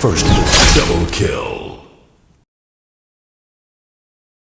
First double kill.